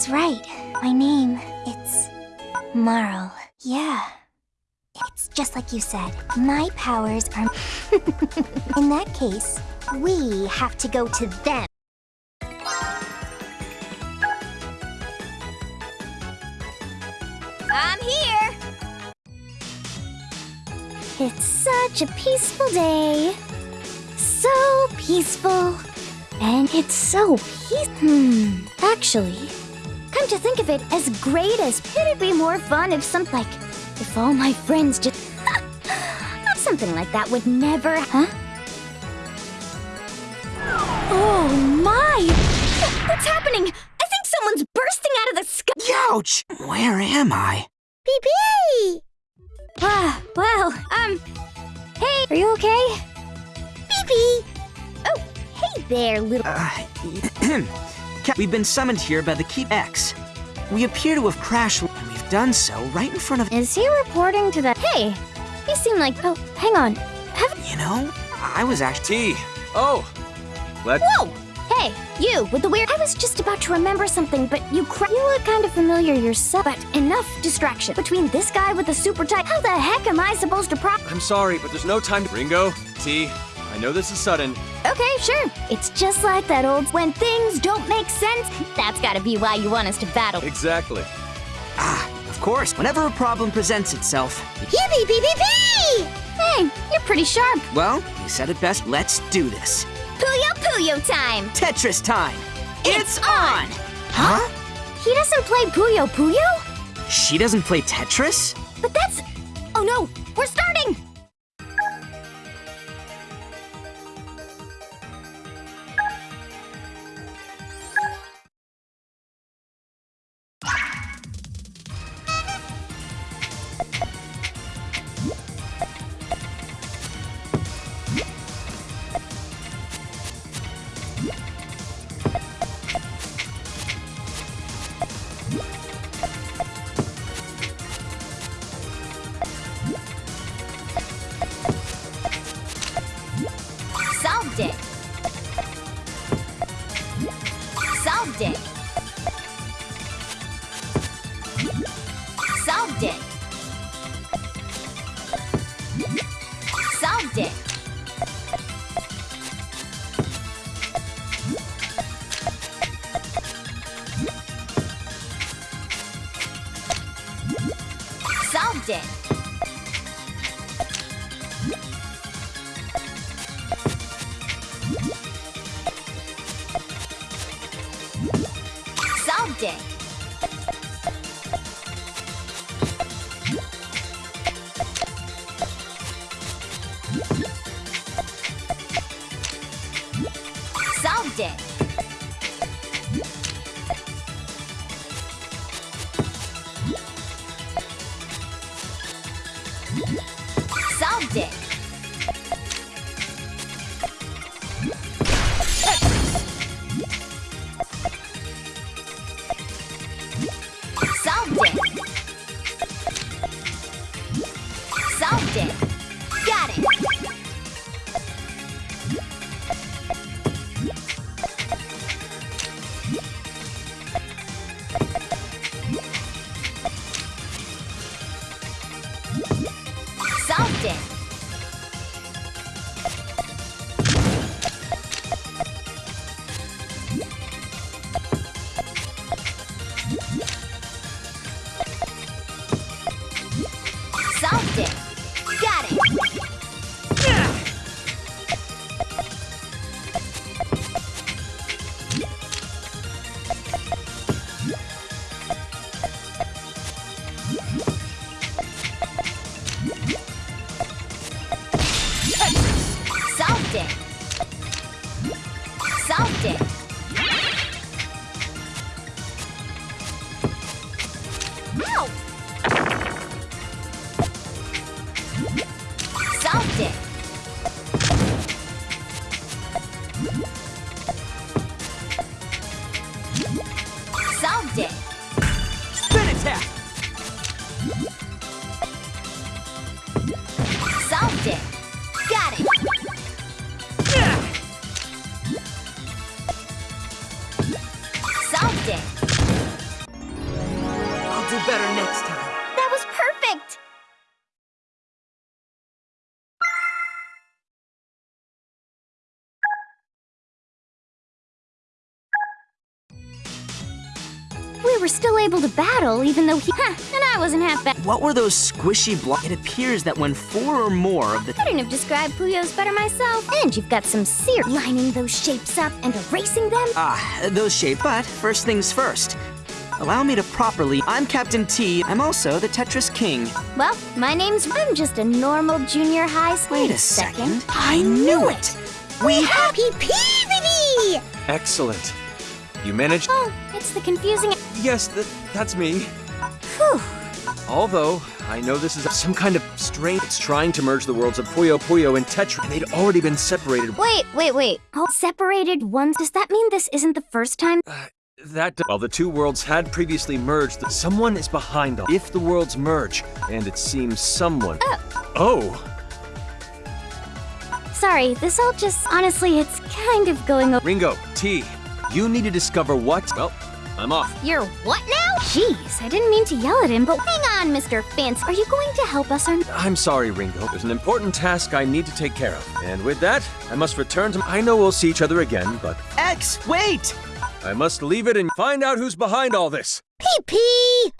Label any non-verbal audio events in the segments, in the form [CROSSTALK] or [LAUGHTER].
That's right. My name, it's... Marle. Yeah. It's just like you said. My powers are... [LAUGHS] In that case, we have to go to them. I'm here! It's such a peaceful day. So peaceful. And it's so peace... Hmm. Actually, come to think of it, as great as... It'd be more fun if some... Like, if all my friends just... [LAUGHS] Something like that would never... Huh? Oh my! What's happening? I think someone's bursting out of the sky! Ouch! Where am I? Pee-pee! Ah, well, um... Hey, are you okay? Pee-pee! Oh, hey there, little... Uh, [CLEARS THROAT] [CLEARS THROAT] Cap- We've been summoned here by the Keep X. We appear to have crashed, and we've done so right in front of... Is he reporting to the... Hey, you seem like... Oh, hang on. Have... You know, I was actually... T. Oh. Let. Whoa! Hey, you, with the weird... I was just about to remember something, but you cra- You look kind of familiar yourself. But enough distraction. Between this guy with the super tight... How the heck am I supposed to pro- I'm sorry, but there's no time to. Ringo. T. I know this is sudden. Okay, sure. It's just like that old... When things don't make sense, that's gotta be why you want us to battle. Exactly. Ah, of course. Whenever a problem presents itself... Yippee pee pee pee! Hey, you're pretty sharp. Well, you said it best. Let's do this. Puyo Puyo time! Tetris time! It's on! Huh? He doesn't play Puyo Puyo? She doesn't play Tetris? But that's... Oh no, we're starting! It! 对 it. I'll do better next time. Still able to battle, even though he. Huh, and I wasn't half bad. What were those squishy blocks? It appears that when four or more of the Couldn't have described Puyo's better myself. And you've got some sear lining those shapes up and erasing them. Ah, those shape. But first things first. Allow me to properly. I'm Captain T. I'm also the Tetris King. Well, my name's. I'm just a normal junior high. School. Wait a second. I knew it. We have. Happy Peabody! Excellent. You managed. Oh, it's the confusing. Yes, th that's me. Whew. Although, I know this is some kind of strange. It's trying to merge the worlds of Puyo Puyo and Tetra, and they'd already been separated. Wait, wait, wait. Oh, separated ones. Does that mean this isn't the first time? Uh, that while the two worlds had previously merged, someone is behind all. If the worlds merge, and it seems someone. Oh. oh, Sorry, this all just. Honestly, it's kind of going over. Ringo, T, you need to discover what. Well, I'm off. You're what now? Jeez, I didn't mean to yell at him, but hang on, Mr. Fancy. Are you going to help us or not? I'm sorry, Ringo. There's an important task I need to take care of. And with that, I must return to. I know we'll see each other again, but X, wait! I must leave it and find out who's behind all this. Pee pee!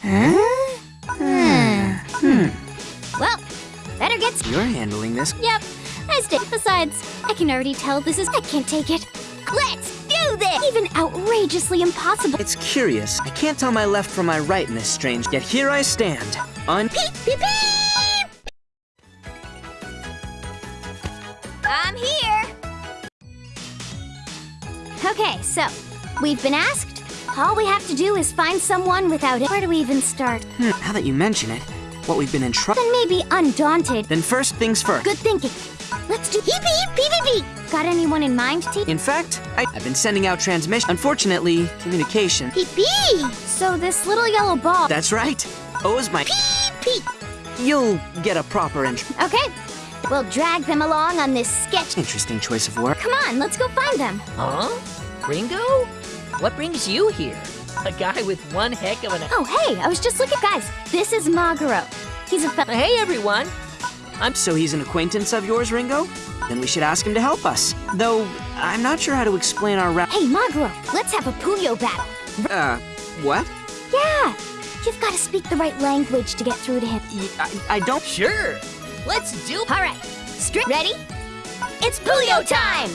Huh? Hmm. Hmm. Well, better get. You're handling this. Yep, I stay. Besides, I can already tell this is. I can't take it. Let's this! Even outrageously impossible. It's curious. I can't tell my left from my right in this strange. Yet here I stand. On. Peep peep peep! I'm here. Okay, so we've been asked. All we have to do is find someone without it. Where do we even start? Hmm, now that you mention it, what we've been in trouble. Then maybe undaunted. Then first things first. Good thinking. Let's do peep. Got anyone in mind, T? In fact, I, I've been sending out transmission. Unfortunately, communication. Peep peep. So this little yellow ball. That's right. O is my. Peep peep. You'll get a proper intro. Okay. We'll drag them along on this sketch. Interesting choice of word. Come on, let's go find them. Huh? Ringo? What brings you here? A guy with one heck of an... Oh, hey, I was just looking. Guys, this is Maguro. He's a fel- Hey, everyone! So he's an acquaintance of yours, Ringo? Then we should ask him to help us. Though, I'm not sure how to explain our rap. Hey, Maguro, let's have a Puyo battle. Uh, what? Yeah, you've got to speak the right language to get through to him. Y- I, I don't. Sure! Let's do... All right. Straight. Ready? It's Puyo time!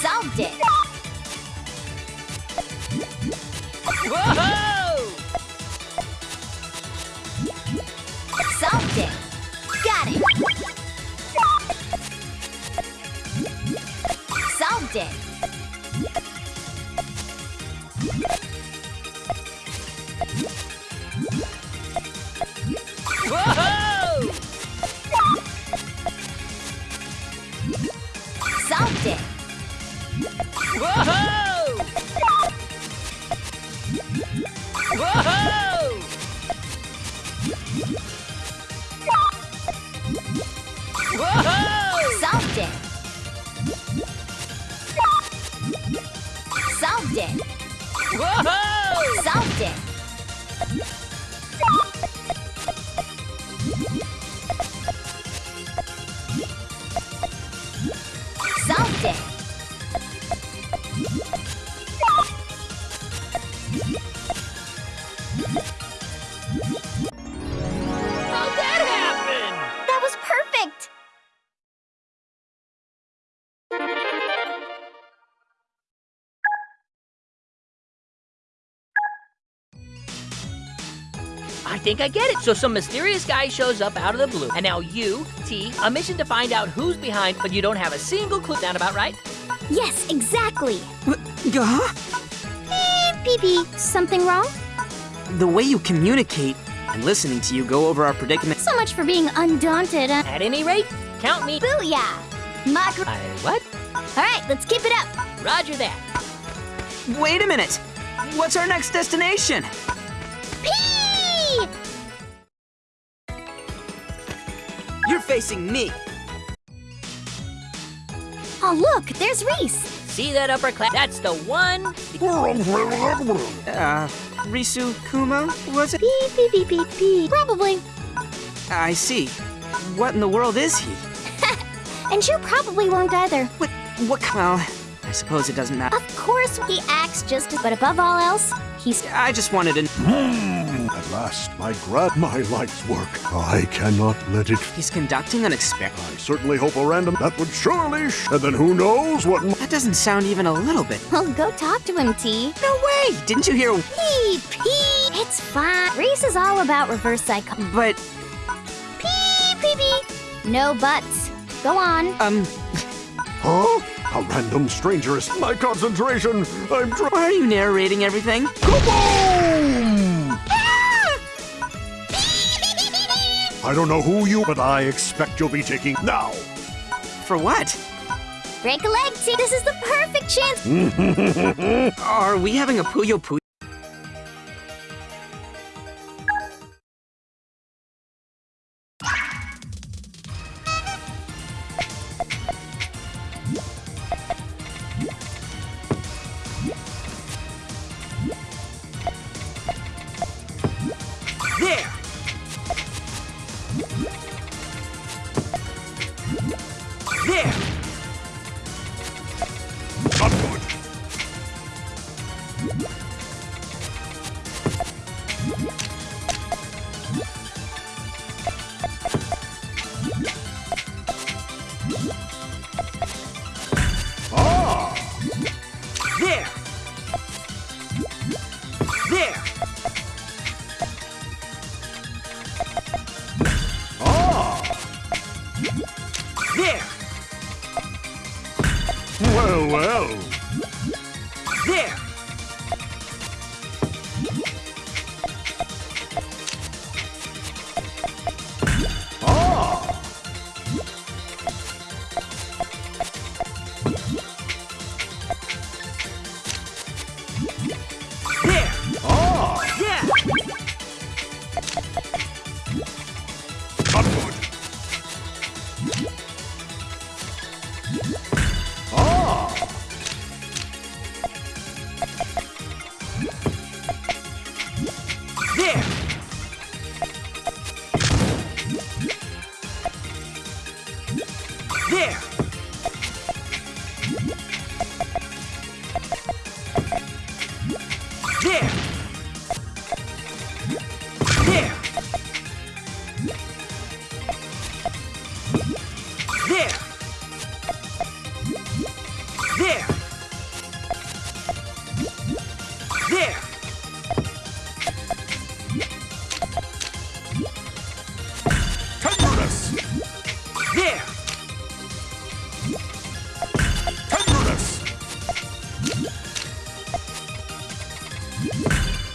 Solved it. Whoa! Whoa! Think I get it. So some mysterious guy shows up out of the blue, and now you, T, a mission to find out who's behind, but you don't have a single clue. Sound about right? Yes, exactly. Huh? Beep, beep. Something wrong? The way you communicate and listening to you go over our predicament. So much for being undaunted. Uh, At any rate, count me. Booyah. Mock. I what? All right, let's keep it up. Roger that. Wait a minute! What's our next destination? Facing me. Oh, look, there's Reese. See that upper class? That's the one. Uh, Risu Kuma, was it? Beep, beep, beep, beep, beep. Probably. I see. What in the world is he? [LAUGHS] And you probably won't either. What, what, well, I suppose it doesn't matter. Of course, he acts just as, but above all else, he's I just wanted to. [GASPS] [GASPS] [GASPS] At my grad, my life's work. I cannot let it. He's conducting an experiment. I certainly hope a random that would surely. Sh- and then who knows what? That doesn't sound even a little bit. Well, go talk to him, T. No way! Didn't you hear? Pee, pee. It's fine. Reese is all about reverse psycho. But, Pee, pee, pee. No buts. Go on. um, Huh? A random stranger is my concentration. I'm trying. why are you narrating everything? Kaboom! I don't know who you, but I expect you'll be taking now. For what? Break a leg, T. This is the perfect chance. [LAUGHS] Are we having a Puyo Puyo? There!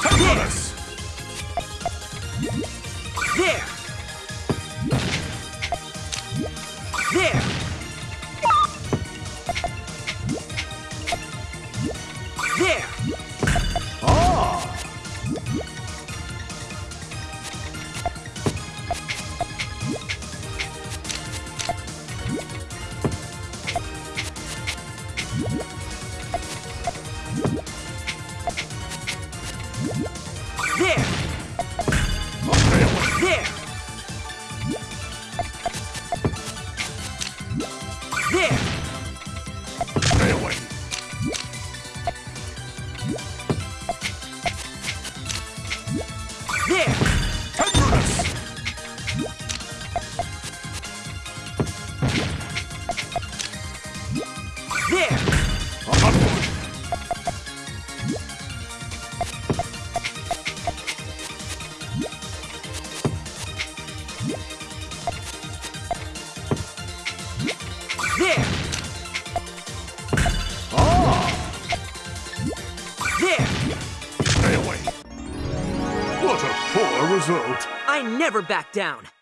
Carlos! There! Never back down.